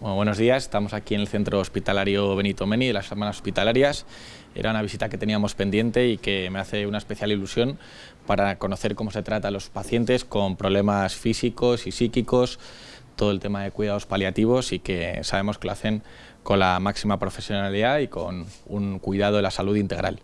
buenos días, estamos aquí en el Centro Hospitalario Benito Meni de las Hermanas Hospitalarias. Era una visita que teníamos pendiente y que me hace una especial ilusión para conocer cómo se trata a los pacientes con problemas físicos y psíquicos, todo el tema de cuidados paliativos y que sabemos que lo hacen con la máxima profesionalidad y con un cuidado de la salud integral.